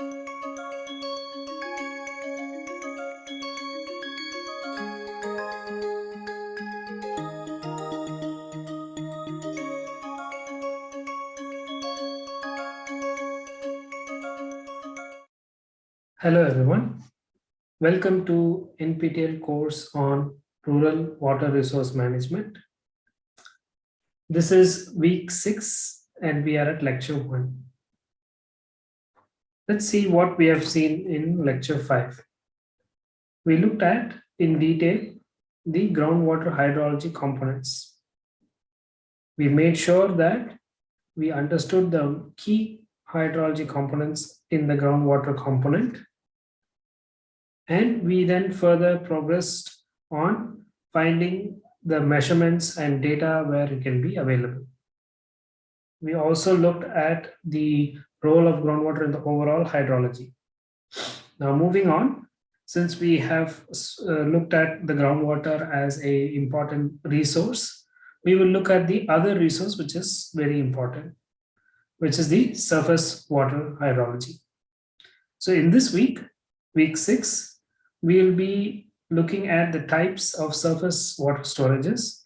Hello everyone. Welcome to NPTEL course on Rural Water Resource Management. This is week six and we are at lecture one. Let's see what we have seen in lecture five. We looked at in detail the groundwater hydrology components. We made sure that we understood the key hydrology components in the groundwater component and we then further progressed on finding the measurements and data where it can be available. We also looked at the role of groundwater in the overall hydrology. Now moving on, since we have uh, looked at the groundwater as a important resource, we will look at the other resource which is very important, which is the surface water hydrology. So in this week, week six, we'll be looking at the types of surface water storages,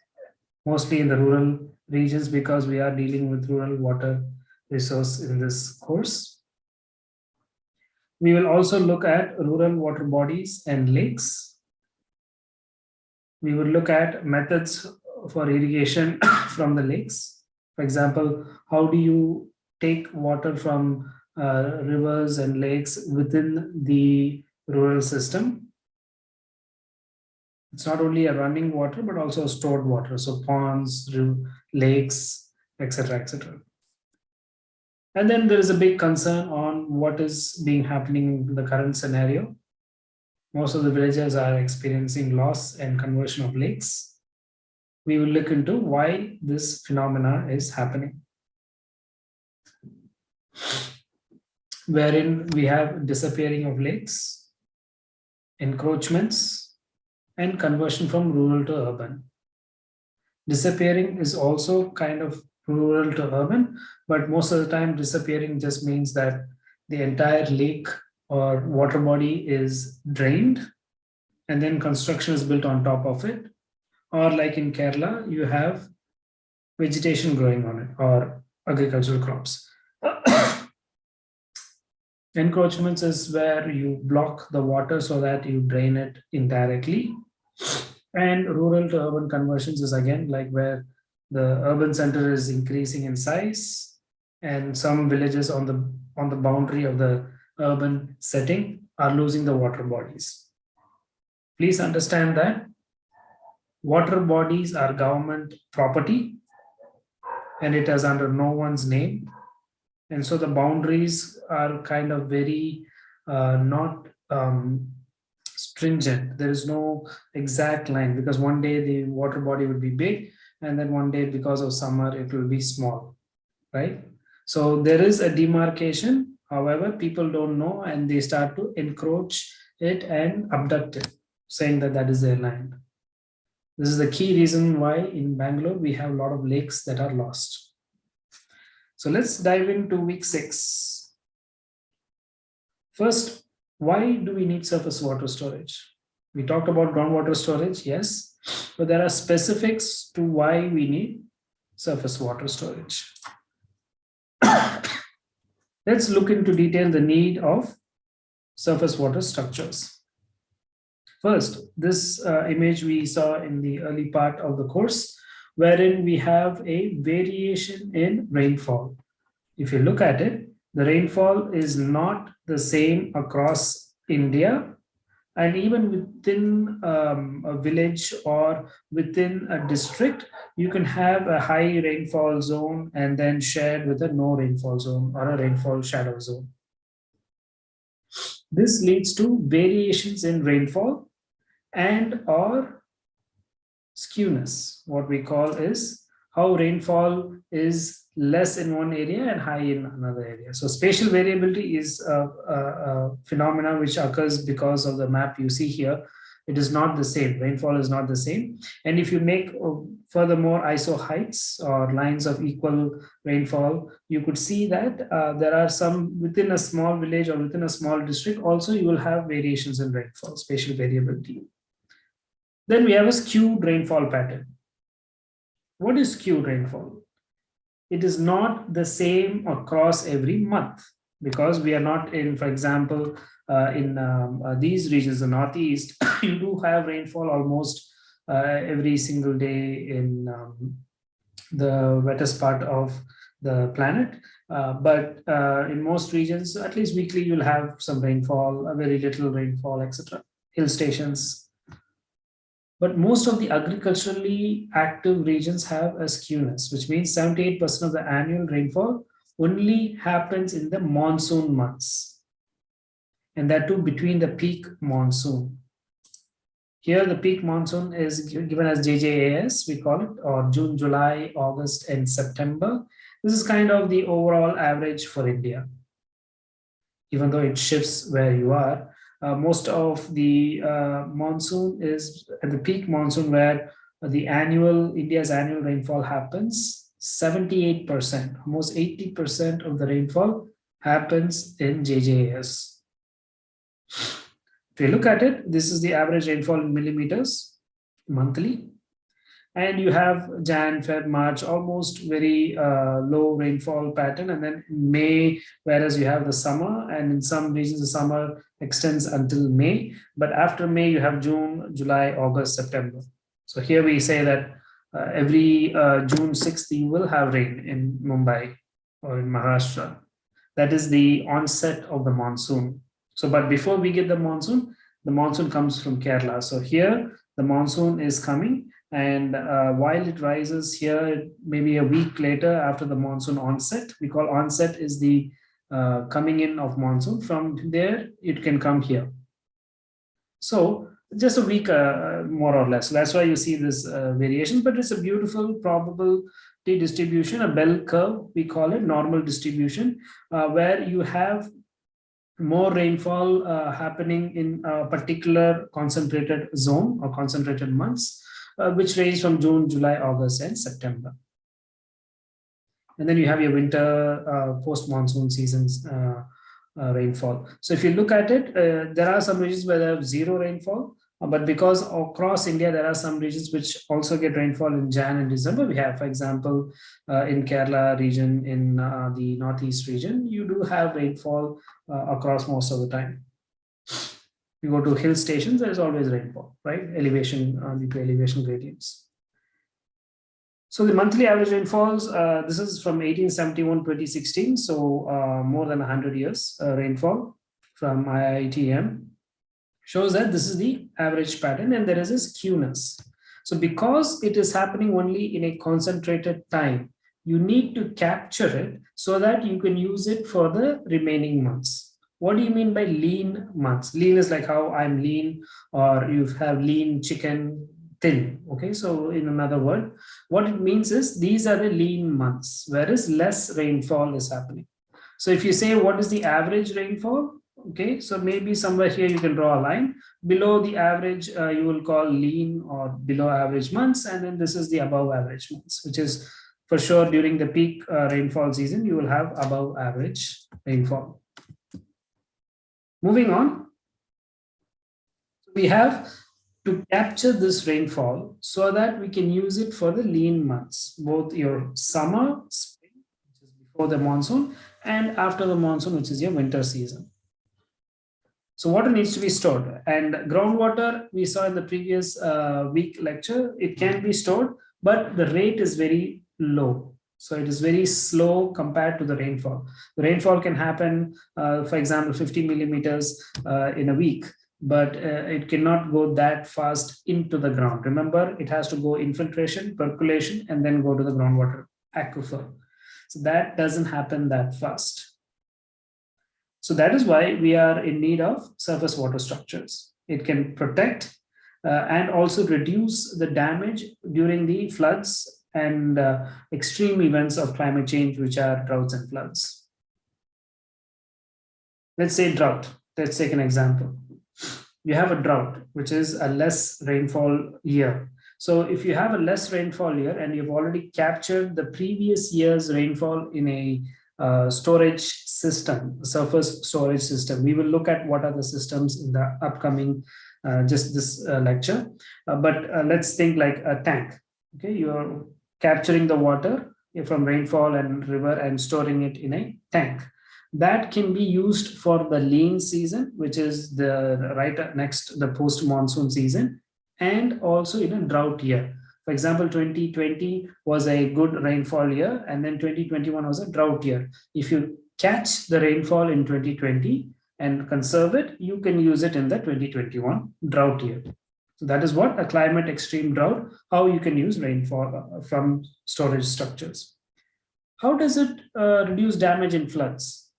mostly in the rural regions because we are dealing with rural water resource in this course. We will also look at rural water bodies and lakes. We will look at methods for irrigation from the lakes. For example, how do you take water from uh, rivers and lakes within the rural system it's not only a running water, but also stored water. So ponds, lakes, etc., etc. And then there is a big concern on what is being happening in the current scenario. Most of the villages are experiencing loss and conversion of lakes. We will look into why this phenomena is happening. Wherein we have disappearing of lakes, encroachments, and conversion from rural to urban. Disappearing is also kind of rural to urban, but most of the time disappearing just means that the entire lake or water body is drained and then construction is built on top of it. Or like in Kerala, you have vegetation growing on it or agricultural crops. Encroachments is where you block the water so that you drain it indirectly and rural to urban conversions is again like where the urban center is increasing in size and some villages on the on the boundary of the urban setting are losing the water bodies. Please understand that water bodies are government property and it is under no one's name. And so the boundaries are kind of very uh, not um, stringent. There is no exact line because one day the water body would be big and then one day because of summer it will be small, right? So there is a demarcation. However, people don't know and they start to encroach it and abduct it, saying that that is their land. This is the key reason why in Bangalore we have a lot of lakes that are lost. So let's dive into week six. First, why do we need surface water storage? We talked about groundwater storage, yes, but there are specifics to why we need surface water storage. Let's look into detail the need of surface water structures. First, this uh, image we saw in the early part of the course, wherein we have a variation in rainfall. If you look at it, the rainfall is not the same across India and even within um, a village or within a district, you can have a high rainfall zone and then shared with a no rainfall zone or a rainfall shadow zone. This leads to variations in rainfall and or skewness. What we call is how rainfall is less in one area and high in another area. So spatial variability is a, a, a phenomena which occurs because of the map you see here, it is not the same. Rainfall is not the same. And if you make uh, furthermore isohyets or lines of equal rainfall, you could see that uh, there are some within a small village or within a small district, also you will have variations in rainfall, spatial variability. Then we have a skewed rainfall pattern. What is skewed rainfall? It is not the same across every month because we are not in, for example, uh, in um, uh, these regions, the Northeast, you do have rainfall almost uh, every single day in um, the wettest part of the planet. Uh, but uh, in most regions, at least weekly, you'll have some rainfall, a very little rainfall, etc. Hill stations. But most of the agriculturally active regions have a skewness, which means 78% of the annual rainfall only happens in the monsoon months. And that too between the peak monsoon. Here the peak monsoon is given as JJAS, we call it, or June, July, August, and September. This is kind of the overall average for India. Even though it shifts where you are, uh, most of the uh, monsoon is at the peak monsoon where the annual, India's annual rainfall happens, 78%, almost 80% of the rainfall happens in JJAS. If you look at it, this is the average rainfall in millimeters monthly. And you have Jan, Feb, March, almost very uh, low rainfall pattern. And then May, whereas you have the summer and in some regions, the summer extends until May. But after May, you have June, July, August, September. So here we say that uh, every uh, June 6th, you will have rain in Mumbai or in Maharashtra. That is the onset of the monsoon. So, but before we get the monsoon, the monsoon comes from Kerala. So here the monsoon is coming and uh, while it rises here, maybe a week later after the monsoon onset, we call onset is the uh, coming in of monsoon. From there, it can come here. So just a week uh, more or less. That's why you see this uh, variation, but it's a beautiful probability distribution, a bell curve, we call it normal distribution, uh, where you have more rainfall uh, happening in a particular concentrated zone or concentrated months, uh, which range from June, July, August, and September. And then you have your winter uh, post-monsoon seasons uh, uh, rainfall. So if you look at it, there are some regions where there have zero rainfall, but because across India, there are some regions which also get rainfall in Jan and December. We have, for example, uh, in Kerala region, in uh, the Northeast region, you do have rainfall uh, across most of the time. You go to hill stations, there is always rainfall, right? Elevation uh, due to elevation gradients. So the monthly average rainfalls, uh, this is from 1871 2016, so more than 100 years rainfall from IITM shows that this is the average pattern and there is a skewness. So because it is happening only in a concentrated time, you need to capture it so that you can use it for the remaining months. What do you mean by lean months? Lean is like how I'm lean or you have lean chicken thin. Okay, so in another word, what it means is these are the lean months, whereas less rainfall is happening. So if you say what is the average rainfall, okay so maybe somewhere here you can draw a line below the average uh, you will call lean or below average months and then this is the above average months which is for sure during the peak uh, rainfall season you will have above average rainfall moving on we have to capture this rainfall so that we can use it for the lean months both your summer spring which is before the monsoon and after the monsoon which is your winter season so water needs to be stored and groundwater we saw in the previous uh, week lecture, it can be stored, but the rate is very low. So it is very slow compared to the rainfall. The rainfall can happen, uh, for example, 50 millimeters uh, in a week, but uh, it cannot go that fast into the ground. Remember, it has to go infiltration, percolation, and then go to the groundwater aquifer. So that doesn't happen that fast. So that is why we are in need of surface water structures. It can protect uh, and also reduce the damage during the floods and uh, extreme events of climate change, which are droughts and floods. Let's say drought. Let's take an example. you have a drought, which is a less rainfall year. So if you have a less rainfall year and you've already captured the previous year's rainfall in a uh, storage system, surface storage system, we will look at what are the systems in the upcoming, uh, just this uh, lecture. Uh, but uh, let's think like a tank. Okay, you're capturing the water from rainfall and river and storing it in a tank that can be used for the lean season, which is the right next the post monsoon season, and also in a drought year. For example, 2020 was a good rainfall year, and then 2021 was a drought year. If you catch the rainfall in 2020 and conserve it, you can use it in the 2021 drought year. That is what a climate extreme drought, how you can use rainfall uh, from storage structures. How does it uh, reduce damage in floods?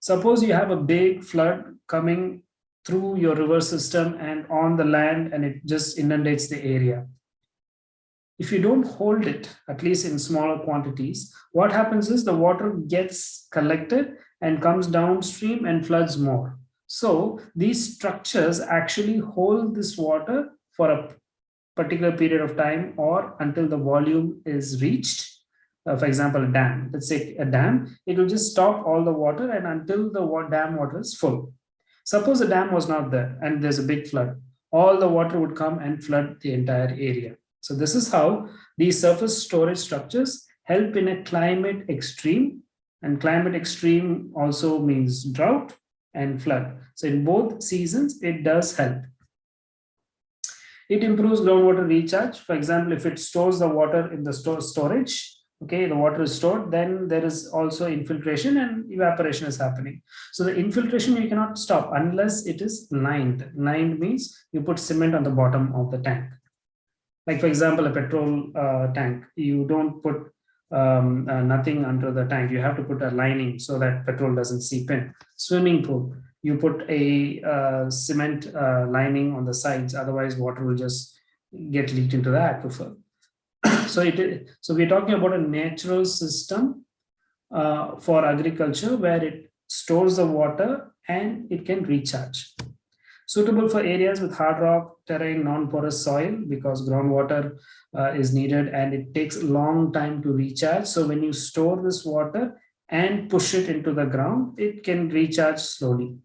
Suppose you have a big flood coming through your river system and on the land and it just inundates the area. If you don't hold it, at least in smaller quantities, what happens is the water gets collected and comes downstream and floods more. So these structures actually hold this water for a particular period of time or until the volume is reached. Uh, for example, a dam, let's say a dam, it will just stop all the water and until the dam water is full. Suppose the dam was not there and there's a big flood, all the water would come and flood the entire area. So this is how these surface storage structures help in a climate extreme. And climate extreme also means drought and flood. So in both seasons, it does help. It improves groundwater recharge. For example, if it stores the water in the store storage, okay the water is stored then there is also infiltration and evaporation is happening so the infiltration you cannot stop unless it is lined lined means you put cement on the bottom of the tank like for example a petrol uh, tank you don't put um, uh, nothing under the tank. You have to put a lining so that petrol doesn't seep in. Swimming pool you put a uh, cement uh, lining on the sides. Otherwise water will just get leaked into the aquifer. So it so we're talking about a natural system uh, for agriculture where it stores the water and it can recharge. Suitable for areas with hard rock terrain, non-porous soil because groundwater uh, is needed and it takes a long time to recharge. So when you store this water and push it into the ground, it can recharge slowly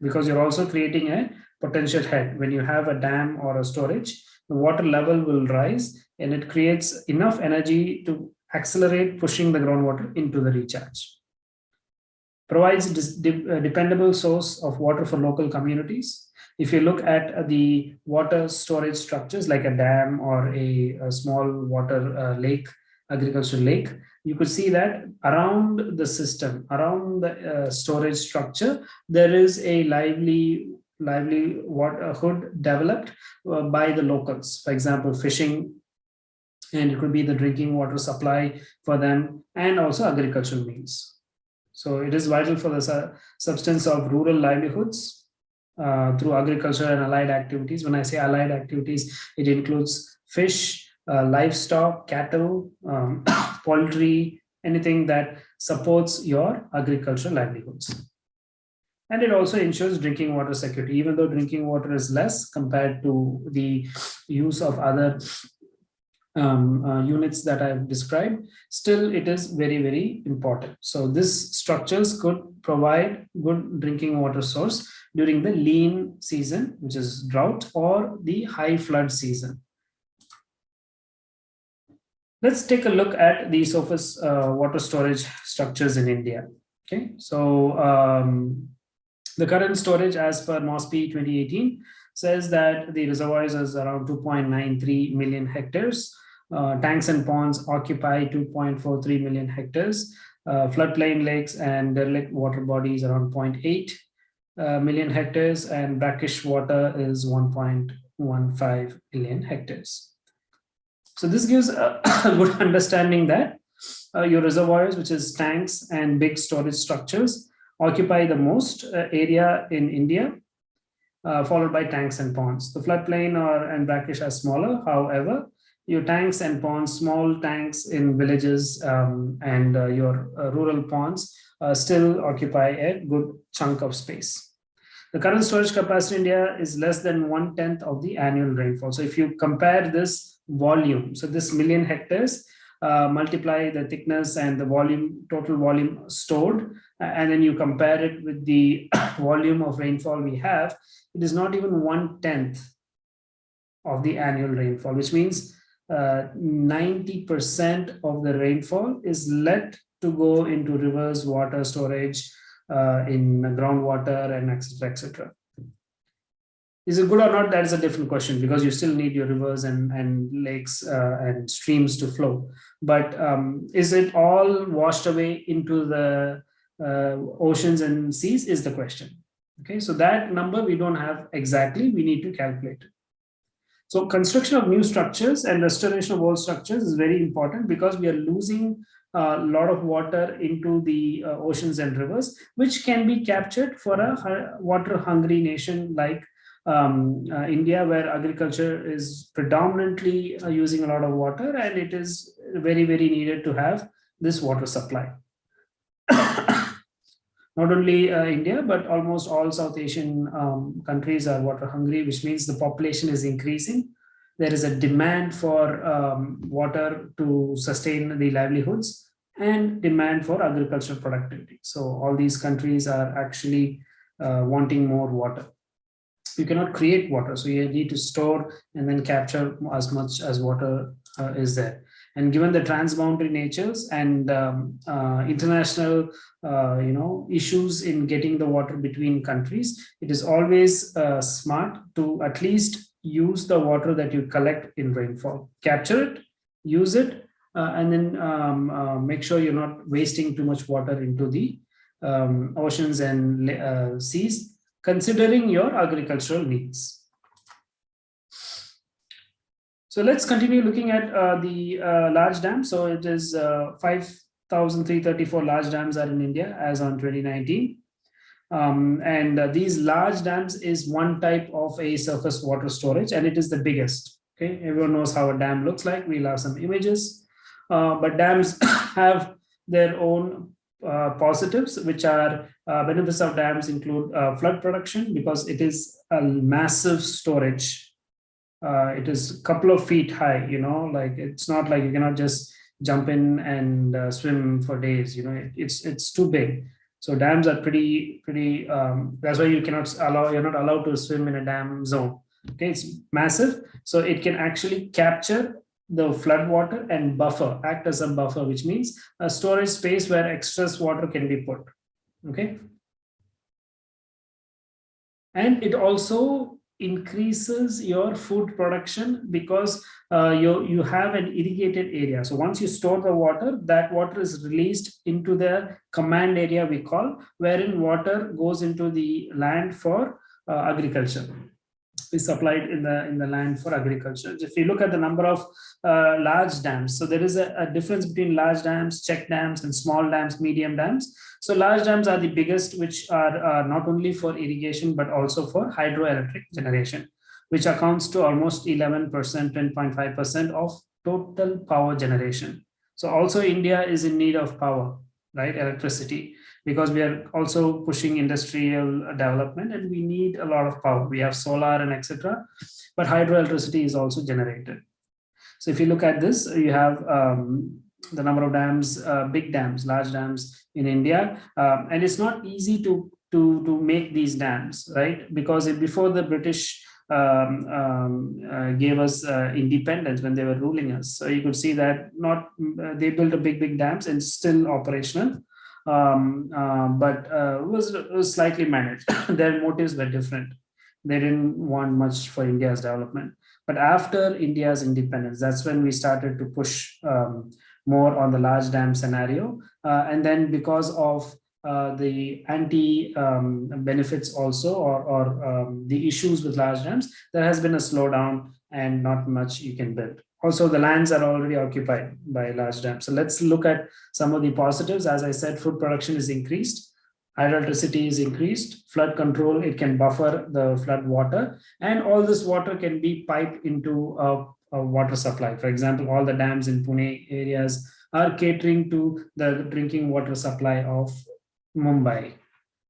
because you're also creating a potential head. When you have a dam or a storage, the water level will rise and it creates enough energy to accelerate pushing the groundwater into the recharge. Provides a dependable source of water for local communities. If you look at the water storage structures like a dam or a, a small water uh, lake, agricultural lake, you could see that around the system, around the uh, storage structure, there is a lively livelihood developed uh, by the locals. For example, fishing, and it could be the drinking water supply for them, and also agricultural means. So it is vital for the su substance of rural livelihoods uh, through agriculture and allied activities. When I say allied activities, it includes fish, uh, livestock, cattle, um, poultry, anything that supports your agricultural livelihoods and it also ensures drinking water security even though drinking water is less compared to the use of other um, uh, units that I've described, still it is very, very important. So this structures could provide good drinking water source during the lean season, which is drought or the high flood season. Let's take a look at the surface uh, water storage structures in India. Okay, so um, the current storage as per MOSPI 2018 says that the reservoirs is around 2.93 million hectares. Uh, tanks and ponds occupy 2.43 million hectares. Uh, floodplain lakes and derelict water bodies around 0.8 uh, million hectares and brackish water is 1.15 million hectares. So this gives a good understanding that uh, your reservoirs, which is tanks and big storage structures, occupy the most uh, area in India, uh, followed by tanks and ponds. The floodplain or and brackish are smaller. However, your tanks and ponds, small tanks in villages um, and uh, your uh, rural ponds uh, still occupy a good chunk of space. The current storage capacity in India is less than one tenth of the annual rainfall. So if you compare this volume, so this million hectares, uh, multiply the thickness and the volume, total volume stored, and then you compare it with the volume of rainfall we have, it is not even one tenth of the annual rainfall, which means 90% uh, of the rainfall is let to go into rivers, water storage, uh, in groundwater and etc. etc. Is it good or not? That is a different question because you still need your rivers and, and lakes uh, and streams to flow. But um, is it all washed away into the uh, oceans and seas is the question. Okay, so that number we don't have exactly, we need to calculate it. So construction of new structures and restoration of old structures is very important because we are losing a lot of water into the uh, oceans and rivers, which can be captured for a water hungry nation like um, uh, India, where agriculture is predominantly uh, using a lot of water and it is very, very needed to have this water supply. Not only uh, India, but almost all South Asian um, countries are water hungry, which means the population is increasing there is a demand for um, water to sustain the livelihoods and demand for agricultural productivity. So all these countries are actually uh, wanting more water. You cannot create water, so you need to store and then capture as much as water uh, is there. And given the transboundary natures and um, uh, international, uh, you know, issues in getting the water between countries, it is always uh, smart to at least use the water that you collect in rainfall, capture it, use it, uh, and then um, uh, make sure you're not wasting too much water into the um, oceans and uh, seas, considering your agricultural needs. So let's continue looking at uh, the uh, large dams. So it is uh, 5,334 large dams are in India as on 2019. Um, and uh, these large dams is one type of a surface water storage, and it is the biggest. Okay, everyone knows how a dam looks like. We'll have some images, uh, but dams have their own uh, positives, which are uh, benefits of dams include uh, flood production because it is a massive storage. Uh, it is a couple of feet high, you know, like it's not like you cannot just jump in and swim for days, you know, it, it's it's too big. So dams are pretty, pretty, um, that's why you cannot allow, you're not allowed to swim in a dam zone. Okay, it's massive. So it can actually capture the flood water and buffer, act as a buffer, which means a storage space where excess water can be put. Okay. And it also increases your food production because uh, you, you have an irrigated area. So once you store the water, that water is released into the command area we call, wherein water goes into the land for uh, agriculture is supplied in the in the land for agriculture. If you look at the number of uh, large dams, so there is a, a, difference between large dams, check dams, and small dams, medium dams. So large dams are the biggest, which are uh, not only for irrigation but also for hydroelectric generation, which accounts to almost 11%, 10.5% of total power generation. So also India is in need of power, right? Electricity because we are also pushing industrial development and we need a lot of power. We have solar and etc. But hydroelectricity is also generated. So if you look at this, you have um, the number of dams, uh, big dams, large dams in India, um, and it's not easy to to to make these dams, right? Because before the British um, um, uh, gave us uh, independence when they were ruling us, so you could see that not uh, they built a big big dams and still operational, um, uh, but uh, was, was slightly managed. Their motives were different. They didn't want much for India's development. But after India's independence, that's when we started to push um, more on the large dam scenario. Uh, and then because of uh, the anti um, benefits also or, or um, the issues with large dams, there has been a slowdown and not much you can build. Also, the lands are already occupied by large dams. So let's look at some of the positives. As I said, food production is increased, hydroelectricity is increased, flood control, it can buffer the flood water, and all this water can be piped into a, a water supply. For example, all the dams in Pune areas are catering to the drinking water supply of Mumbai.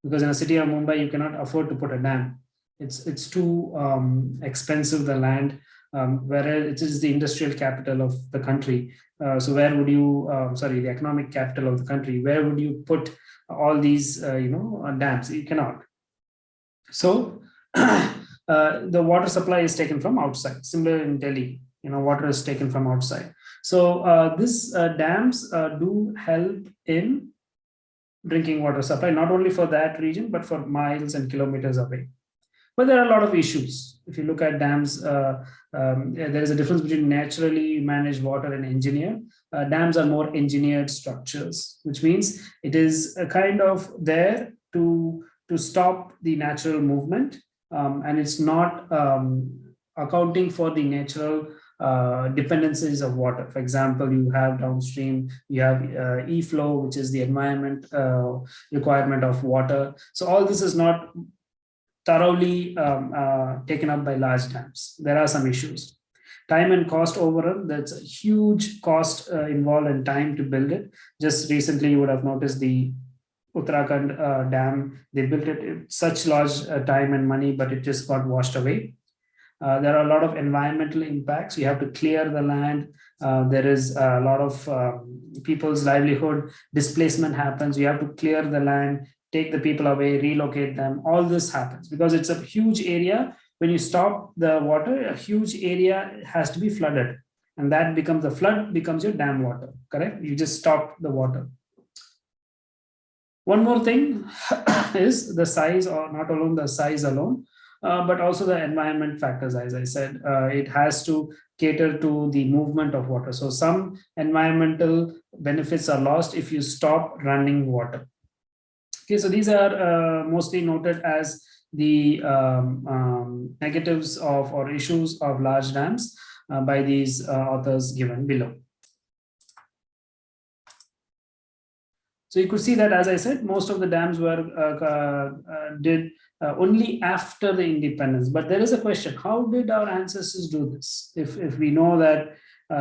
because in a city of Mumbai, you cannot afford to put a dam. It's, it's too um, expensive, the land, um, it is the industrial capital of the country. Uh, so where would you, uh, sorry, the economic capital of the country, where would you put all these, uh, you know, uh, dams? You cannot. So uh, the water supply is taken from outside, similar in Delhi, you know, water is taken from outside. So uh, this dams do help in drinking water supply, not only for that region, but for miles and kilometers away. But there are a lot of issues. If you look at dams, uh, um, there is a difference between naturally managed water and engineered. Uh, dams are more engineered structures, which means it is a kind of there to, to stop the natural movement. Um, and it's not um, accounting for the natural uh, dependencies of water. For example, you have downstream, you have uh, e-flow, which is the environment uh, requirement of water. So all this is not thoroughly um, uh, taken up by large dams. There are some issues. Time and cost overrun, that's a huge cost uh, involved in time to build it. Just recently, you would have noticed the Uttarakhand uh, dam, they built it such large uh, time and money, but it just got washed away. Uh, there are a lot of environmental impacts. You have to clear the land. Uh, there is a lot of um, people's livelihood displacement happens. You have to clear the land take the people away, relocate them, all this happens because it's a huge area. When you stop the water, a huge area has to be flooded and that becomes the flood becomes your dam water, correct? You just stop the water. One more thing is the size or not alone the size alone, uh, but also the environment factors, as I said, uh, it has to cater to the movement of water. So some environmental benefits are lost if you stop running water. Okay, so these are uh, mostly noted as the um, um, negatives of or issues of large dams uh, by these uh, authors given below. So you could see that, as I said, most of the dams were uh, uh, uh, did only after the independence. But there is a question: How did our ancestors do this? If if we know that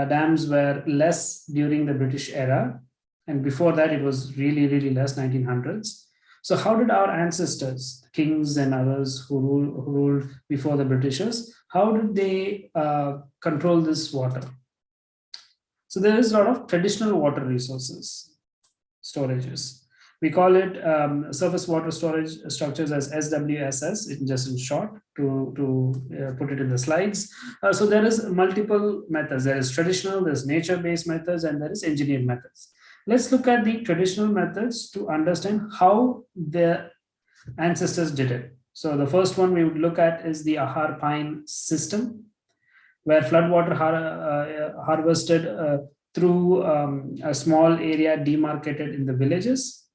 dams were less during the British era, and before that it was really really less, 1900s. So how did our ancestors, kings and others who, rule, who ruled before the Britishers, how did they uh, control this water? So there is a lot of traditional water resources, storages. We call it um, surface water storage structures as SWSS, in just in short, to, to uh, put it in the slides. Uh, so there is multiple methods. There is traditional, there's nature-based methods, and there is engineered methods. Let's look at the traditional methods to understand how the ancestors did it. So the first one we would look at is the Ahar pyne system, where floodwater har uh, harvested uh, through um, a small area demarcated in the villages.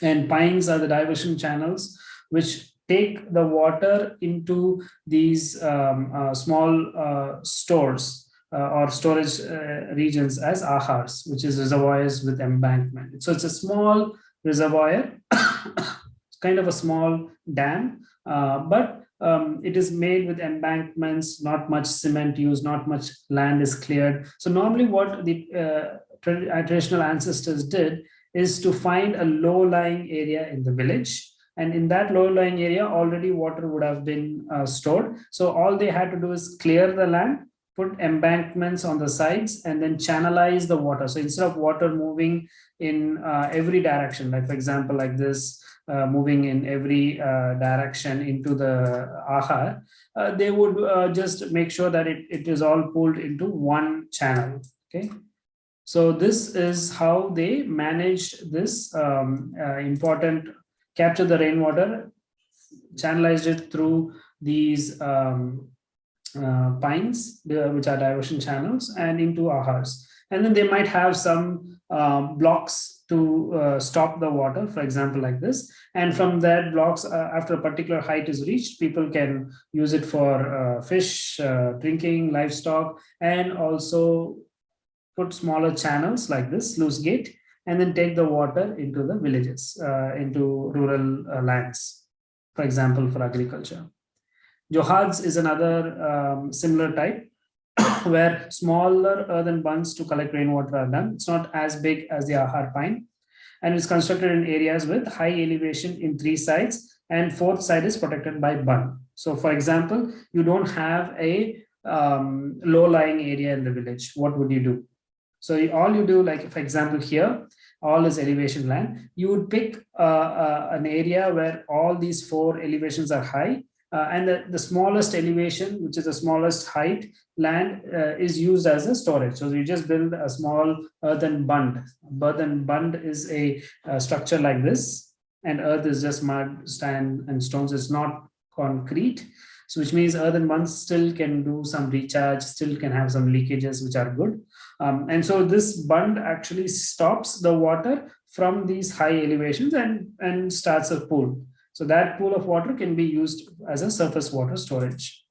And pynes are the diversion channels, which take the water into these um, uh, small uh, stores or storage uh, regions as ahars, which is reservoirs with embankment. So it's a small reservoir, kind of a small dam, uh, but um, it is made with embankments, not much cement used, not much land is cleared. So normally what the uh, traditional ancestors did is to find a low-lying area in the village and in that low-lying area already water would have been uh, stored so all they had to do is clear the land put embankments on the sides and then channelize the water. So instead of water moving in uh, every direction, like for example, like this, uh, moving in every uh, direction into the ahar, uh, they would uh, just make sure that it, it is all pulled into one channel. Okay. So this is how they managed this um, uh, important capture the rainwater, channelized it through these um, uh, pynes, which are diversion channels, and into ahars. And then they might have some uh, blocks to uh, stop the water, for example, like this. And from that blocks, uh, after a particular height is reached, people can use it for uh, fish, uh, drinking, livestock, and also put smaller channels like this, sluice gate, and then take the water into the villages, into rural lands, for example, for agriculture. Johads is another um, similar type where smaller earthen bunds to collect rainwater are done. It's not as big as the ahar pyne. and it's constructed in areas with high elevation in three sides and fourth side is protected by bund. So for example, you don't have a um, low-lying area in the village. What would you do? So all you do, like for example here, all is elevation land, you would pick uh, uh, an area where all these four elevations are high uh, and the, the smallest elevation, which is the smallest height land uh, is used as a storage. So you just build a small earthen bund. Earthen bund is a, a structure like this and earth is just mud, sand and stones. It's not concrete. So which means earthen bunds still can do some recharge, still can have some leakages, which are good. Um, and so this bund actually stops the water from these high elevations and, and starts a pool. So that pool of water can be used as a surface water storage.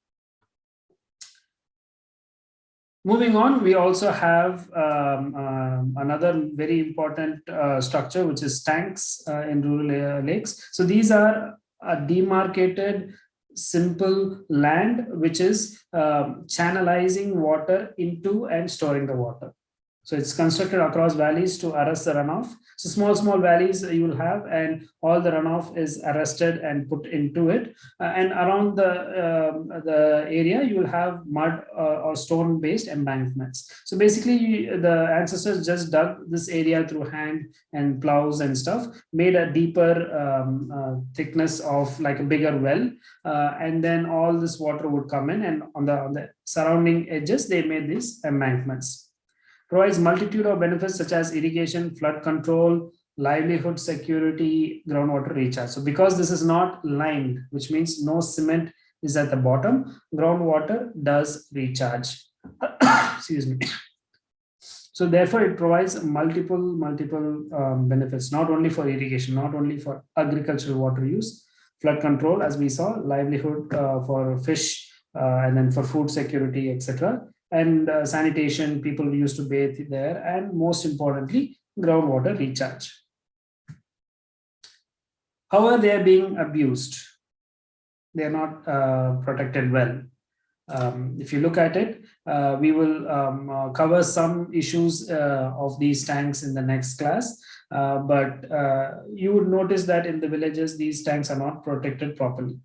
Moving on, we also have um, um, another very important uh, structure, which is tanks uh, in rural lakes. So these are a demarcated simple land, which is um, channelizing water into and storing the water. So it's constructed across valleys to arrest the runoff. So small, small valleys you will have and all the runoff is arrested and put into it. Uh, and around the, uh, the area, you will have mud uh, or stone based embankments. So basically the ancestors just dug this area through hand and plows and stuff, made a deeper um, uh, thickness of like a bigger well. Uh, and then all this water would come in and on the, on the surrounding edges, they made these embankments provides multitude of benefits such as irrigation, flood control, livelihood security, groundwater recharge. So because this is not lined, which means no cement is at the bottom, groundwater does recharge. Excuse me. So therefore, it provides multiple, multiple um, benefits, not only for irrigation, not only for agricultural water use, flood control, as we saw, livelihood uh, for fish, uh, and then for food security, etc and uh, sanitation, people used to bathe there, and most importantly, groundwater recharge. However, they are being abused. They are not uh, protected well. Um, if you look at it, uh, we will um, uh, cover some issues uh, of these tanks in the next class. Uh, but you would notice that in the villages, these tanks are not protected properly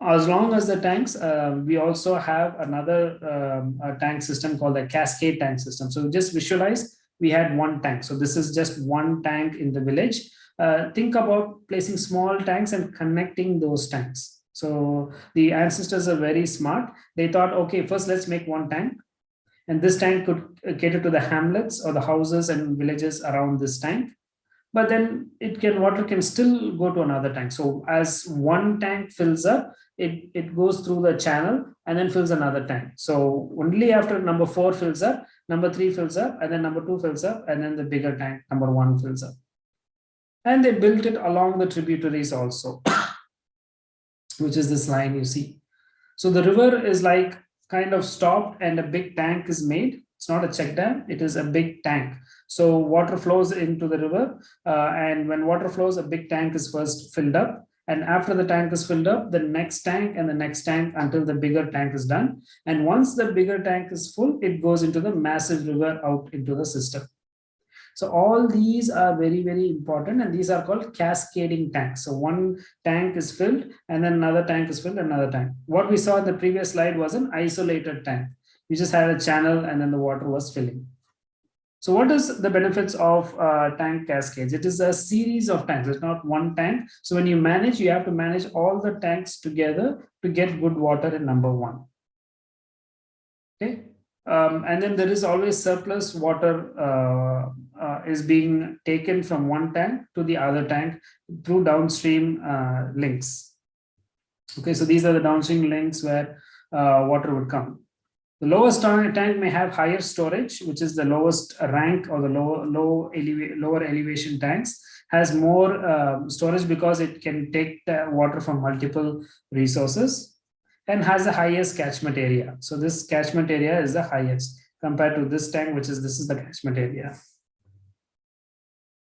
as long as the tanks, uh, we also have another um, tank system called the cascade tank system. So just visualize we had one tank. So this is just one tank in the village. Uh, think about placing small tanks and connecting those tanks. So the ancestors are very smart. They thought, okay, first let's make one tank. And this tank could cater to the hamlets or the houses and villages around this tank but then it can water can still go to another tank so as one tank fills up it, it goes through the channel and then fills another tank. So only after number four fills up, number three fills up, and then number two fills up, and then the bigger tank, number one fills up. And they built it along the tributaries also, which is this line you see. So the river is like kind of stopped and a big tank is made. It's not a check dam, it is a big tank. So water flows into the river uh, and when water flows, a big tank is first filled up and after the tank is filled up, the next tank and the next tank until the bigger tank is done. And once the bigger tank is full, it goes into the massive river out into the system. So all these are very, very important and these are called cascading tanks. So one tank is filled and then another tank is filled, another tank. What we saw in the previous slide was an isolated tank. We just had a channel and then the water was filling. So what is the benefits of uh, tank cascades? It is a series of tanks, it's not one tank. So when you manage, you have to manage all the tanks together to get good water in number one. Okay. Um, and then there is always surplus water uh, uh, is being taken from one tank to the other tank through downstream uh, links. Okay, so these are the downstream links where uh, water would come. The lowest tank may have higher storage, which is the lowest rank or the low, low eleva lower elevation tanks, has more uh, storage because it can take water from multiple resources and has the highest catchment area. So this catchment area is the highest compared to this tank, which is this is the catchment area.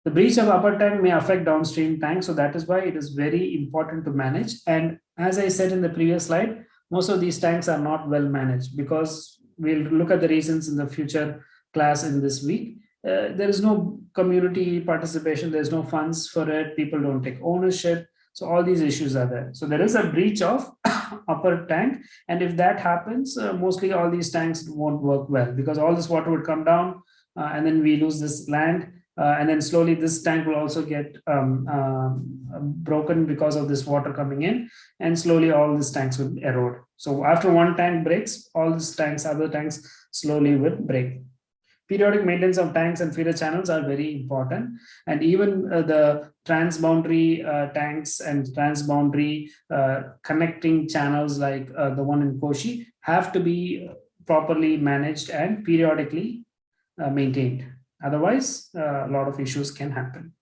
The breach of upper tank may affect downstream tank. So that is why it is very important to manage. And as I said in the previous slide, most of these tanks are not well managed because we'll look at the reasons in the future class in this week. uh, there is no community participation, there's no funds for it, people don't take ownership. So all these issues are there. So there is a breach of upper tank. And if that happens, uh, mostly all these tanks won't work well because all this water would come down uh, and then we lose this land. Uh, and then slowly this tank will also get um, um, broken because of this water coming in and slowly all these tanks will erode. So after one tank breaks, all these tanks, other tanks slowly will break periodic maintenance of tanks and feeder channels are very important. And even uh, the transboundary uh, tanks and transboundary uh, connecting channels like uh, the one in Koshi have to be properly managed and periodically uh, maintained. Otherwise, uh, a lot of issues can happen.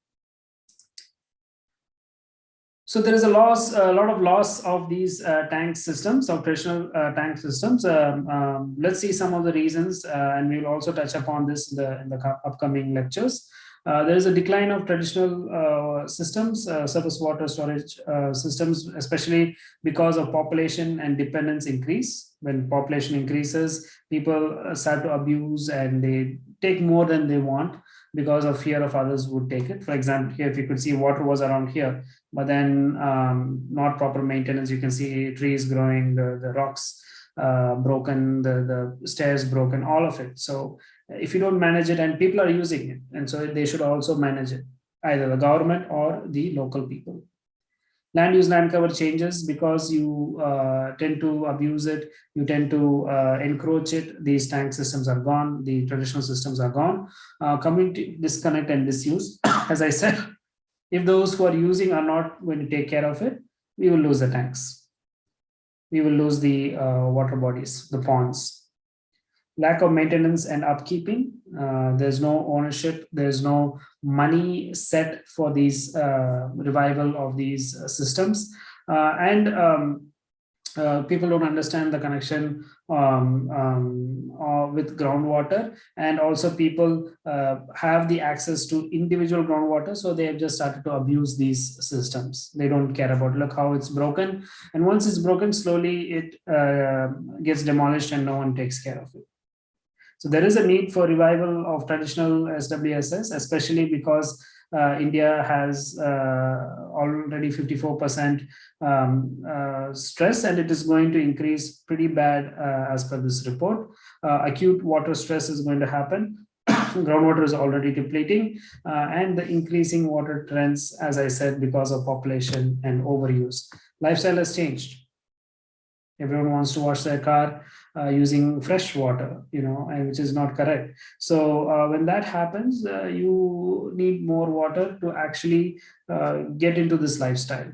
So there is a loss, a lot of loss of these uh, tank systems, operational uh, tank systems. Um, um, let's see some of the reasons, uh, and we will also touch upon this in the, in the upcoming lectures. Uh, there is a decline of traditional uh, systems, uh, surface water storage systems, especially because of population and dependence increase. When population increases, people start to abuse and they take more than they want because of fear of others would take it. For example, here, if you could see water was around here, but then um, not proper maintenance. You can see trees growing, the, the rocks uh, broken, the, the stairs broken, all of it. So if you don't manage it and people are using it, and so they should also manage it, either the government or the local people. Land use land cover changes because you uh, tend to abuse it, you tend to uh, encroach it, these tank systems are gone, the traditional systems are gone. Uh, community disconnect and disuse, as I said, if those who are using are not going to take care of it, we will lose the tanks. We will lose the uh, water bodies, the ponds. Lack of maintenance and upkeeping. Uh, there's no ownership. There's no money set for these uh, revival of these uh, systems. Uh, and um, uh, people don't understand the connection um, um, with groundwater and also people have the access to individual groundwater so they have just started to abuse these systems they don't care about look how it's broken and once it's broken slowly it gets demolished and no one takes care of it so there is a need for revival of traditional SWSS especially because uh, India has uh, already 54% um, uh, stress and it is going to increase pretty bad as per this report. acute water stress is going to happen groundwater is already depleting uh, and the increasing water trends, as I said, because of population and overuse. Lifestyle has changed. Everyone wants to wash their car uh, using fresh water, you know, and which is not correct. So uh, when that happens, uh, you need more water to actually uh, get into this lifestyle.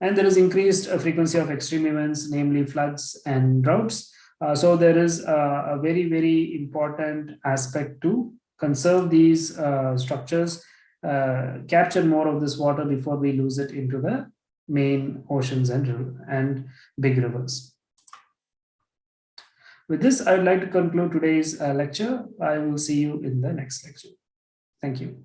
And there is increased uh, frequency of extreme events, namely floods and droughts. Uh, so there is a, a, very, very important aspect to conserve these structures, capture more of this water before we lose it into the main oceans and, and big rivers. With this, I would like to conclude today's uh, lecture. I will see you in the next lecture. Thank you.